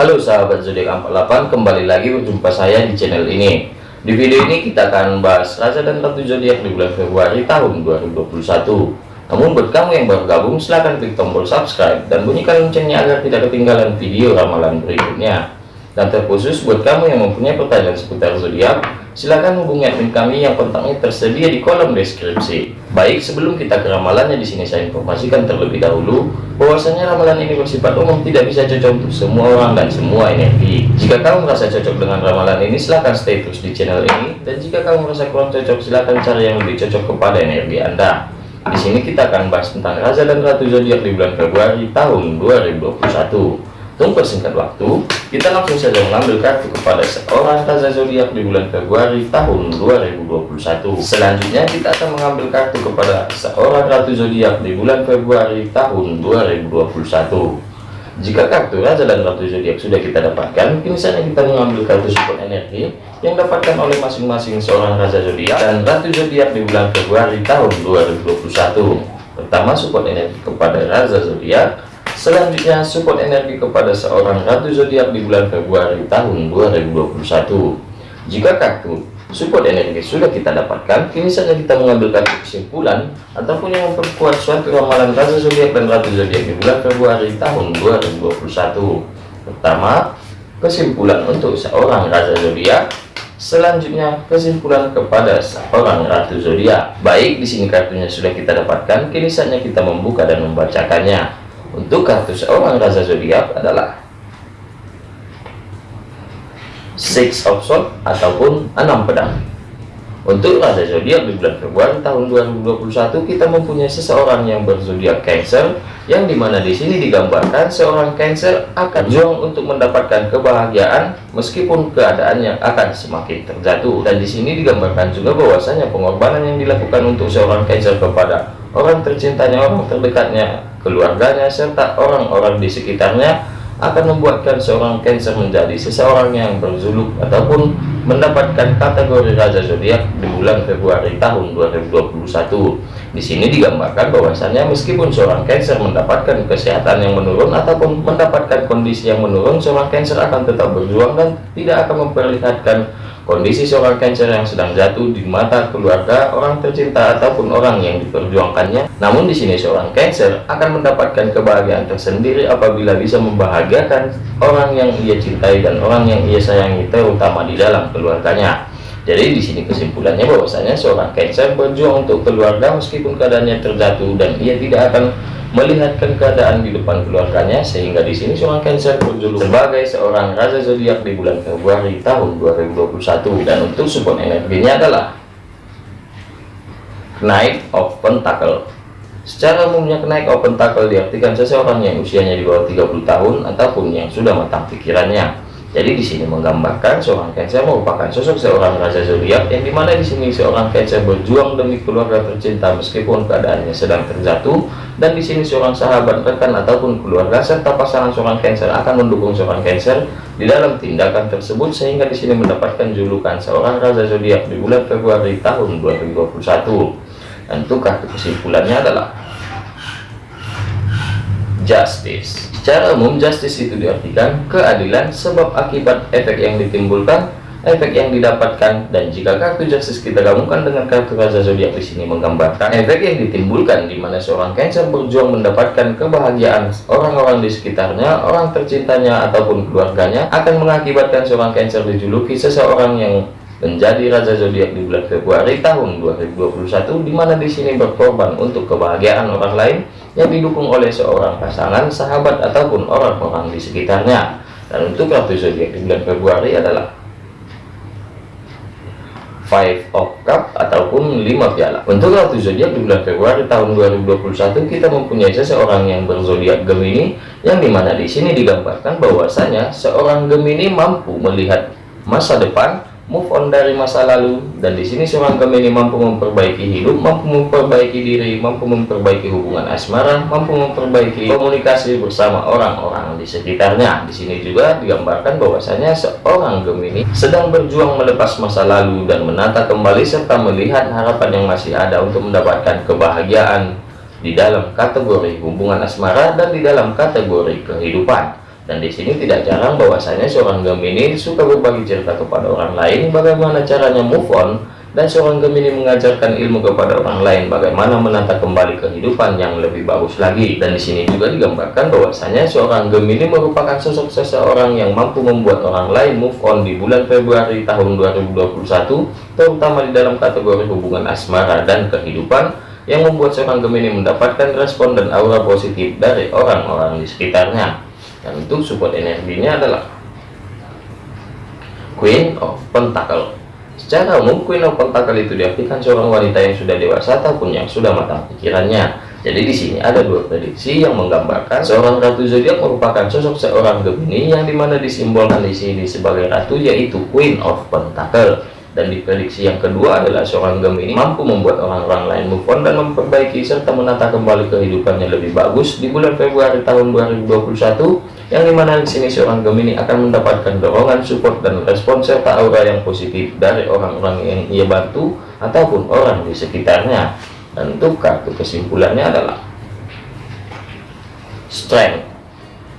Halo sahabat zodiak 48 kembali lagi berjumpa saya di channel ini. Di video ini kita akan bahas Raja dan Ratu zodiak di bulan Februari tahun 2021 namun buat kamu yang baru gabung silahkan klik tombol subscribe dan bunyikan loncengnya agar tidak ketinggalan video ramalan berikutnya dan terkhusus buat kamu yang mempunyai pertanyaan seputar zodiak silahkan hubungi admin kami yang kontaknya tersedia di kolom deskripsi. Baik sebelum kita ke ramalannya di sini saya informasikan terlebih dahulu bahwasanya ramalan ini bersifat umum tidak bisa cocok untuk semua orang dan semua energi. Jika kamu merasa cocok dengan ramalan ini silahkan stay terus di channel ini. Dan jika kamu merasa kurang cocok silahkan cari yang lebih cocok kepada energi anda. Di sini kita akan bahas tentang Raja dan Ratu zodiak di bulan Februari tahun 2021 Untuk singkat waktu, kita langsung saja mengambil kartu kepada seorang Raja zodiak di bulan Februari tahun 2021. Selanjutnya kita akan mengambil kartu kepada seorang Ratu zodiak di bulan Februari tahun 2021. Jika kartu Raja dan Ratu zodiak sudah kita dapatkan, kini kita mengambil kartu support energi yang dapatkan oleh masing-masing seorang Raja zodiak dan Ratu zodiak di bulan Februari tahun 2021. Pertama, support energi kepada Raja zodiak Selanjutnya, support energi kepada seorang ratu zodiak di bulan Februari tahun 2021. Jika kartu support energi sudah kita dapatkan, kini saja kita mengambil kartu kesimpulan ataupun yang memperkuat suatu ramalan ratu zodiak dan ratu zodiak di bulan Februari tahun 2021. Pertama, kesimpulan untuk seorang raja zodiak. Selanjutnya, kesimpulan kepada seorang ratu zodiak. Baik, di sini kartunya sudah kita dapatkan, kini saatnya kita membuka dan membacakannya. Untuk kartu seorang raja zodiak adalah Six of Swords ataupun enam pedang. Untuk raja zodiak di bulan Februari tahun 2021 kita mempunyai seseorang yang berzodiak Cancer yang di mana di sini digambarkan seorang Cancer akan berjuang untuk mendapatkan kebahagiaan meskipun keadaannya akan semakin terjatuh dan di sini digambarkan juga bahwasanya pengorbanan yang dilakukan untuk seorang Cancer kepada orang tercintanya orang terdekatnya keluarganya, serta orang-orang di sekitarnya akan membuatkan seorang Cancer menjadi seseorang yang berzuluk ataupun mendapatkan kategori Raja Zodiak di bulan Februari tahun 2021. Di sini digambarkan bahwasanya meskipun seorang Cancer mendapatkan kesehatan yang menurun ataupun mendapatkan kondisi yang menurun, seorang Cancer akan tetap berjuang dan tidak akan memperlihatkan Kondisi seorang Cancer yang sedang jatuh di mata keluarga, orang tercinta ataupun orang yang diperjuangkannya. Namun di sini seorang Cancer akan mendapatkan kebahagiaan tersendiri apabila bisa membahagiakan orang yang ia cintai dan orang yang ia sayangi terutama di dalam keluarganya. Jadi di sini kesimpulannya bahwasanya seorang Cancer berjuang untuk keluarga meskipun keadaannya terjatuh dan ia tidak akan melihatkan keadaan di depan keluarganya sehingga di sini seorang Cancer berjuluk sebagai seorang raja zodiak di bulan Februari tahun 2021 dan untuk support energinya adalah Knight of Pentacle secara umumnya Knight of Pentacle diartikan seseorang yang usianya di bawah 30 tahun ataupun yang sudah matang pikirannya jadi di sini menggambarkan seorang Cancer merupakan sosok seorang raja zodiak yang di mana di sini seorang Cancer berjuang demi keluarga tercinta meskipun keadaannya sedang terjatuh. Dan di sini seorang sahabat rekan ataupun keluarga serta pasangan seorang Cancer akan mendukung seorang Cancer di dalam tindakan tersebut sehingga di sini mendapatkan julukan seorang raja zodiak di bulan Februari tahun 2021 dan untuk kartu kesimpulannya adalah justice Secara umum, justice itu diartikan keadilan sebab akibat efek yang ditimbulkan, efek yang didapatkan, dan jika kartu justice kita gabungkan dengan kartu raja zodiak di sini menggambarkan efek yang ditimbulkan di mana seorang Cancer berjuang mendapatkan kebahagiaan orang-orang di sekitarnya, orang tercintanya ataupun keluarganya akan mengakibatkan seorang Cancer dijuluki seseorang yang menjadi raja zodiak di bulan Februari tahun 2021 di mana di sini berkorban untuk kebahagiaan orang lain yang didukung oleh seorang pasangan, sahabat ataupun orang-orang di sekitarnya. Dan untuk ratu zodiak di bulan Februari adalah Five of Cup ataupun lima piala. Untuk ratu zodiak di bulan Februari tahun 2021 kita mempunyai seseorang yang berzodiak Gemini yang di mana di sini digambarkan bahwasanya seorang Gemini mampu melihat masa depan move on dari masa lalu dan di sini seorang Gemini mampu memperbaiki hidup mampu memperbaiki diri mampu memperbaiki hubungan asmara mampu memperbaiki komunikasi bersama orang-orang di sekitarnya. Di sini juga digambarkan bahwasanya seorang Gemini sedang berjuang melepas masa lalu dan menata kembali serta melihat harapan yang masih ada untuk mendapatkan kebahagiaan di dalam kategori hubungan asmara dan di dalam kategori kehidupan Dan di sini tidak jarang bahwasanya seorang Gemini suka berbagi cerita kepada orang lain bagaimana caranya move on dan seorang Gemini mengajarkan ilmu kepada orang lain bagaimana menata kembali kehidupan yang lebih bagus lagi. Dan di sini juga digambarkan bahwasanya seorang Gemini merupakan sosok seseorang yang mampu membuat orang lain move on di bulan Februari tahun 2021 terutama di dalam kategori hubungan asmara dan kehidupan yang membuat seorang Gemini mendapatkan respon dan aura positif dari orang-orang di sekitarnya dan untuk support energinya adalah Queen of Pentacle Secara umum, Queen of Pentacle itu diartikan seorang wanita yang sudah dewasa ataupun yang sudah matang pikirannya. Jadi di sini ada dua prediksi yang menggambarkan seorang ratu zodiak merupakan sosok seorang Gemini yang di mana disimbolkan di sini sebagai ratu yaitu Queen of Pentacle dan di prediksi yang kedua adalah seorang Gemini mampu membuat orang-orang lain move on dan memperbaiki serta menata kembali kehidupannya lebih bagus di bulan Februari tahun 2021 yang di mana di sini seorang Gemini akan mendapatkan dorongan support dan respon serta aura yang positif dari orang-orang yang ia bantu ataupun orang di sekitarnya. Dan untuk kartu kesimpulannya adalah strength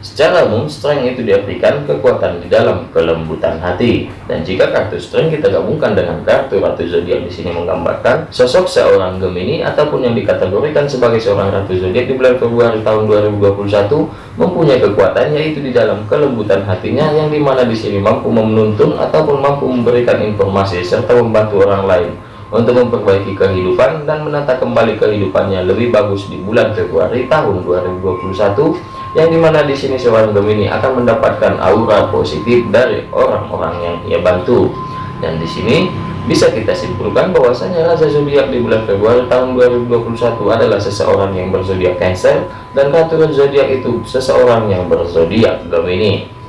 Secara umum, strength itu diartikan kekuatan di dalam kelembutan hati. Dan jika kartu strength kita gabungkan dengan kartu ratu zodiak di sini menggambarkan sosok seorang Gemini ataupun yang dikategorikan sebagai seorang ratu zodiak di bulan Februari tahun 2021 mempunyai kekuatan yaitu di dalam kelembutan hatinya yang di mana di sini mampu menuntun ataupun mampu memberikan informasi serta membantu orang lain untuk memperbaiki kehidupan dan menata kembali kehidupannya lebih bagus di bulan Februari tahun 2021 yang di mana di sini seorang Gemini akan mendapatkan aura positif dari orang-orang yang ia bantu. Dan di sini bisa kita simpulkan bahwasanya raja zodiak di bulan Februari tahun 2021 adalah seseorang yang berzodiak Cancer dan ratu zodiak itu seseorang yang berzodiak Gemini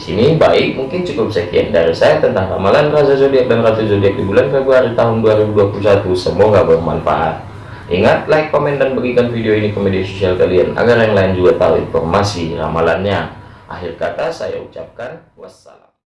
di sini baik mungkin cukup sekian dari saya tentang ramalan raja zodiak dan ratu zodiak di bulan Februari tahun 2021 semoga bermanfaat Ingat, like, komen, dan bagikan video ini ke media sosial kalian agar yang lain juga tahu informasi ramalannya. Akhir kata saya ucapkan wassalam.